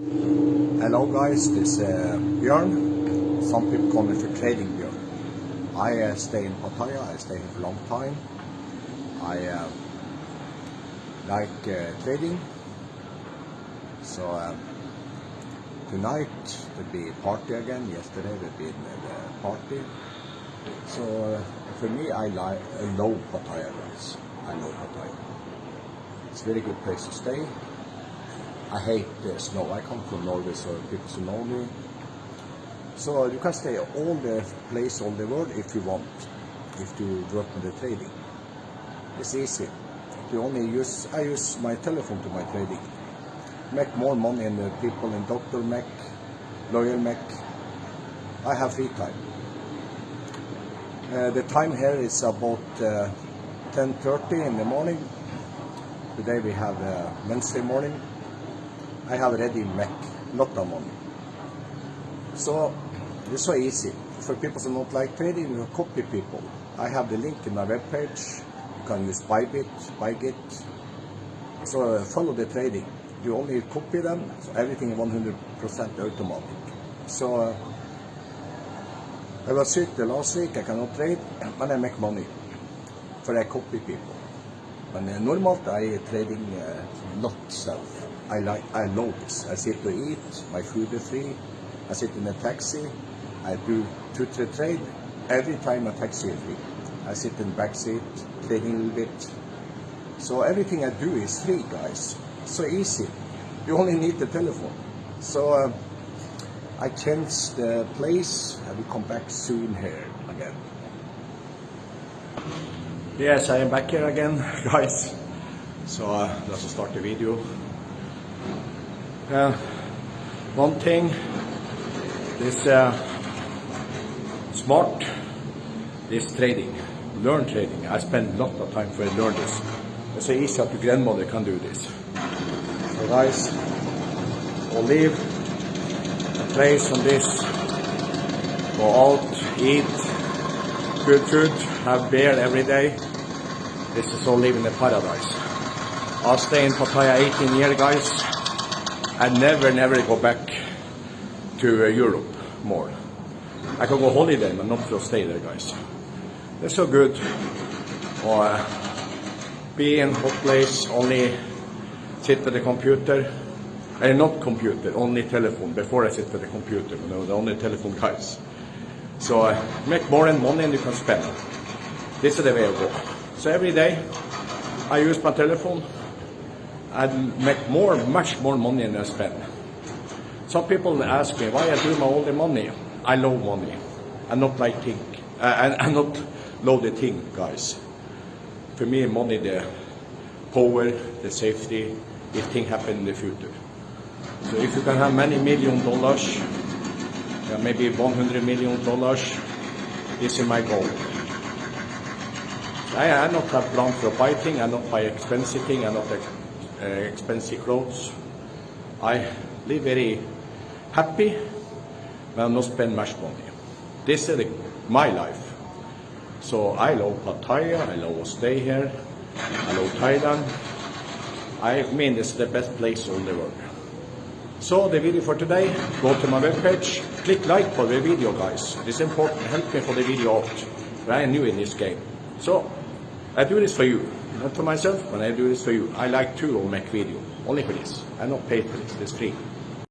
Hello guys, this is uh, Björn. Some people call me for trading Björn. I uh, stay in Pattaya, I stay here for a long time. I uh, like uh, trading. So um, tonight there'll be party again. Yesterday there'll be a party. So for me, I like I Pattaya guys. I love Pattaya. It's a very good place to stay. I hate the snow. I come from Norway, so people know me. So you can stay all the place, all the world if you want, if you work in the trading. It's easy. You only use, I use my telephone to my trading. Make more money than the people in Doctor Mac, Lawyer Mac. I have free time. Uh, the time here is about uh, 10.30 in the morning. Today we have uh, Wednesday morning. I have ready Mac, lot of money. So it's so easy. For people who don't like trading, you copy people. I have the link in my webpage. You can use Bybit, Bitget. So follow the trading. You only copy them, so everything 100% automatic. So I was sick the last week, I cannot trade, but I make money. For I copy people. But uh, normalt I trading uh, not self. I like, I love this. I sit to eat, my food is free. I sit in a taxi, I do two, three trade. Every time a taxi is free. I sit in the back seat, trading a little bit. So everything I do is free, guys. So easy. You only need the telephone. So uh, I changed the place. I will come back soon here again. Yes, I am back here again, guys. So uh, let's start the video. Uh, one thing, this uh, smart, this trading, learn trading. I spend a lot of time for learn this. It's so easy that your grandmother can do this. So guys, a place on this, go out, eat, good food, have beer every day. This is all living in paradise. I'll stay in Pattaya 18 years, guys. I never, never go back to uh, Europe more. I can go holiday, but not to stay there, guys. It's so good. Or uh, be in hot place, only sit at the computer. Uh, not computer, only telephone. Before I sit at the computer, you know, the only telephone guys. So uh, make more and money and you can spend. This is the way I go. So every day I use my telephone and make more, much more money than I spend. Some people ask me why I do my all the money. I love money. I not like thing. Uh, I, I not love the thing, guys. For me, money the power, the safety, if thing happen in the future. So if you can have many million dollars, maybe 100 million dollars, this is my goal. I, I not have plan for buy thing, I not buy expensive thing, I not uh, expensive clothes. I live very happy, but I not spend much money. This is my life. So I love Pattaya, I love to stay here, I love Thailand. I mean, it's the best place in the world. So the video for today, go to my webpage, click like for the video guys. It's important, help me for the video out. I am new in this game. So I do this for you, not for myself, but I do this for you. I like to make video, only for this. I not pay for this, it's free.